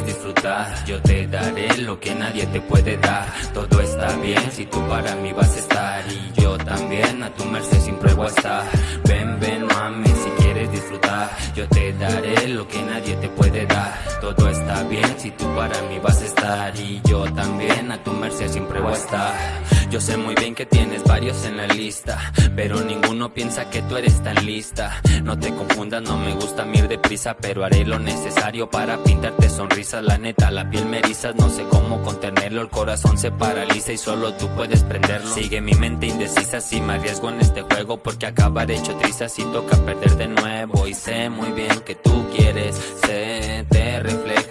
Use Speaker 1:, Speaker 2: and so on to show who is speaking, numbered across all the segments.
Speaker 1: disfrutar Yo te daré lo que nadie te puede dar. Todo está bien si tú para mí vas a estar Y yo también a tu merced siempre voy a estar. Ven, ven mami si quieres disfrutar Yo te daré lo que nadie te puede dar. Todo está bien si tú para mí vas a estar Y yo también a tu merced siempre voy a estar Yo sé muy bien que tienes varios en la lista Pero ninguno piensa que tú eres tan lista. No te confundas, no me gusta mir deprisa Pero haré lo necesario para pintarte sonrisas La neta, la piel me erizas, no sé cómo contenerlo. El corazón se paraliza y solo tú puedes prenderlo. Sigue mi mente indecisa si me arriesgo en este juego Porque acabaré hecho trizas y toca perder de nuevo. Y sé muy bien que tú quieres, se te refleja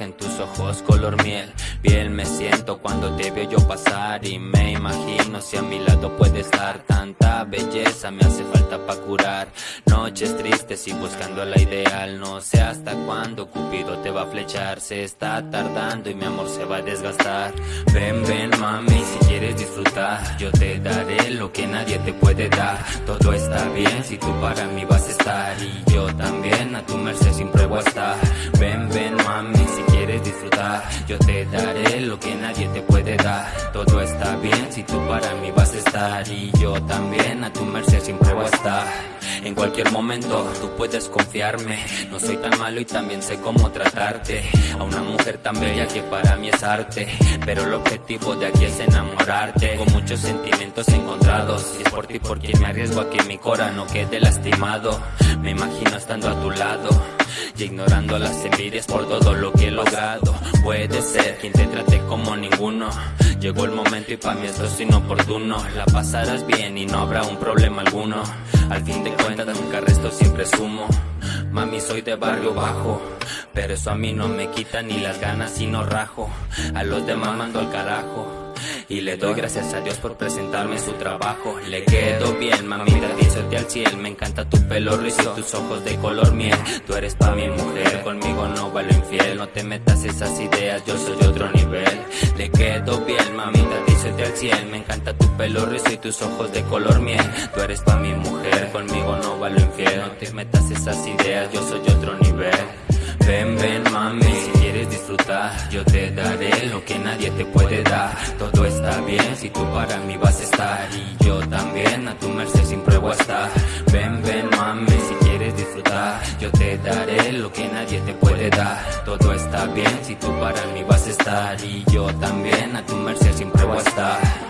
Speaker 1: ojos color miel. Bien me siento cuando te veo yo pasar Y me imagino si a mi lado puede estar. Tanta belleza me hace falta pa' curar. Noches tristes y buscando la ideal. No sé hasta cuándo Cupido te va a flechar. Se está tardando y mi amor se va a desgastar. Ven, ven mami si quieres disfrutar Yo te daré lo que nadie te puede dar. Todo está bien si tú para mí vas a estar Y yo también a tu merced siempre voy a estar. Ven, ven mami si quieres Yo te daré lo que nadie te puede dar. Todo está bien si tú para mí vas a estar. Y yo también a tu merced siempre voy a estar. En cualquier momento tú puedes confiarme. No soy tan malo y también sé cómo tratarte. A una mujer tan bella que para mí es arte. Pero el objetivo de aquí es enamorarte. Con muchos sentimientos encontrados. Y es por ti por me arriesgo a que mi cora quede lastimado Me imagino estando a tu lado y ignorando las envidias por todo lo que he logrado. Puede ser quien te trate como ninguno. Llegó el momento y para mí esto es inoportuno. La pasarás bien y no habrá un problema alguno. Al fin de cuentas nunca resto siempre sumo. Mami soy de barrio bajo Pero eso a mí no me quita ni las ganas y no rajo. A los demás mando al carajo y le doy gracias a Dios por presentarme su trabajo. Le quedo bien, mamita, dízote al cielo. Me encanta tu pelo rizo, tus ojos de color miel. Tú eres pa' mi mujer, conmigo no vale infiel. No te metas esas ideas, yo soy otro nivel. Le quedo bien, mamita, dízote al cielo. Me encanta tu pelo rizo y tus ojos de color miel. Tú eres pa' mi mujer, conmigo no vale infiel. No te metas esas ideas, yo soy otro nivel. Ven, ven mami, quieres disfrutar. Yo te daré lo que nadie te puede dar. Todo está bien si tú para mí vas a estar. Y yo también a tu merced siempre voy a estar. Ven, ven mami, si quieres disfrutar. Yo te daré lo que nadie te puede dar. Todo está bien si tú para mí vas a estar. Y yo también a tu merced siempre voy a estar